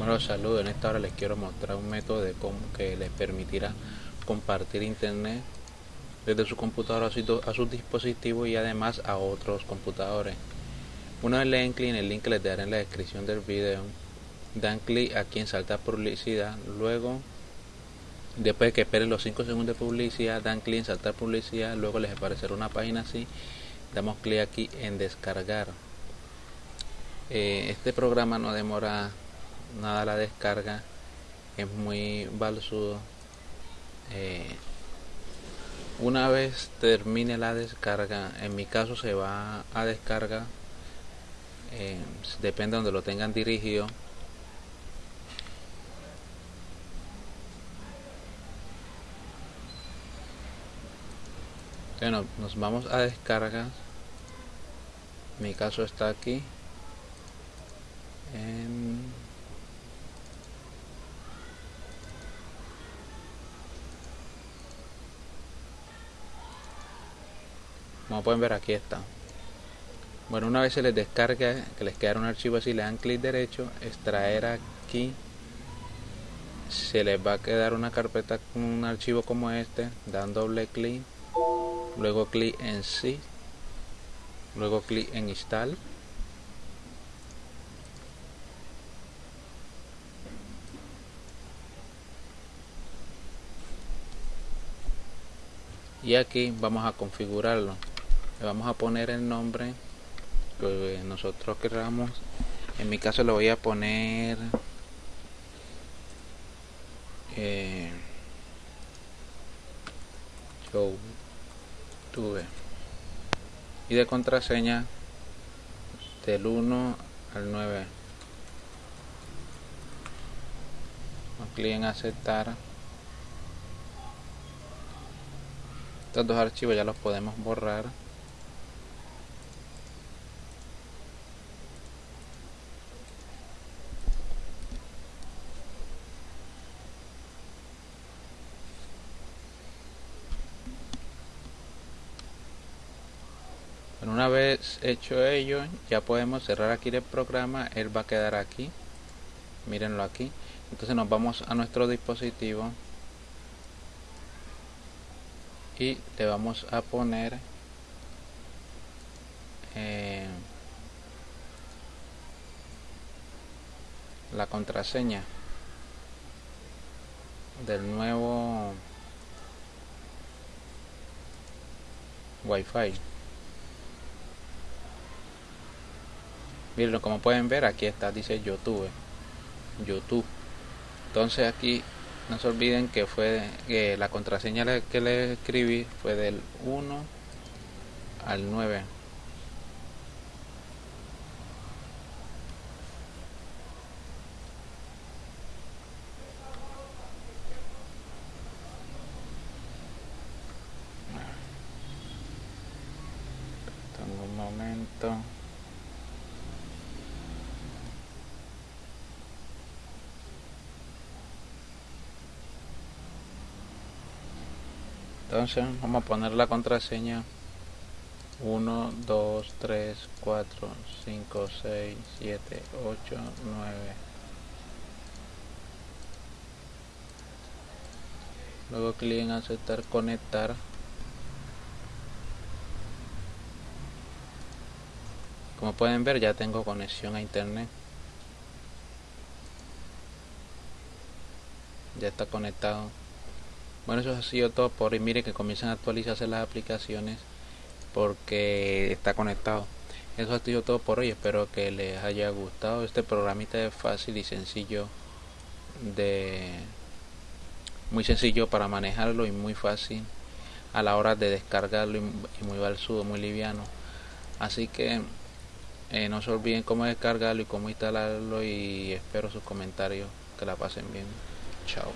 Bueno, saludos. En esta hora les quiero mostrar un método de cómo que les permitirá compartir internet desde su computadora a su, a dispositivo y además a otros computadores. Una vez le den clic en el link que les daré en la descripción del video, dan clic aquí en saltar publicidad, luego después de que esperen los 5 segundos de publicidad, dan clic en saltar publicidad, luego les aparecerá una página así, damos clic aquí en descargar. Eh, este programa no demora nada la descarga es muy balsudo. Eh, una vez termine la descarga en mi caso se va a descarga eh, depende de donde lo tengan dirigido. Bueno nos vamos a descarga. Mi caso está aquí en como pueden ver aquí está. Bueno una vez se les descarga que les queda un archivo así le dan clic derecho extraer aquí se les va a quedar una carpeta con un archivo como este dan doble clic luego clic en sí luego clic en install. Y aquí vamos a configurarlo le vamos a poner el nombre que nosotros queramos. En mi caso le voy a poner eh, tuve y de contraseña del 1 al 9 clic en aceptar. Estos dos archivos ya los podemos borrar una vez hecho ello ya podemos cerrar aquí el programa él va a quedar aquí mírenlo aquí. Entonces nos vamos a nuestro dispositivo y le vamos a poner eh, la contraseña del nuevo wifi miren como pueden ver aquí está dice youtube. Youtube. Entonces aquí no se olviden que fue que la contraseña que le escribí fue del 1 al 9 tengo un momento entonces vamos a poner la contraseña. 1 2 3 4 5 6 7 8 9 luego clic en aceptar conectar. Como pueden ver ya tengo conexión a internet. Ya está conectado bueno eso ha sido todo por hoy. Miren que comienzan a actualizarse las aplicaciones porque está conectado. Eso ha sido todo por hoy. Espero que les haya gustado este programita es fácil y sencillo de muy sencillo para manejarlo y muy fácil a la hora de descargarlo y muy balsudo muy liviano. Así que eh, no se olviden cómo descargarlo y cómo instalarlo y espero sus comentarios. Que la pasen bien. Chao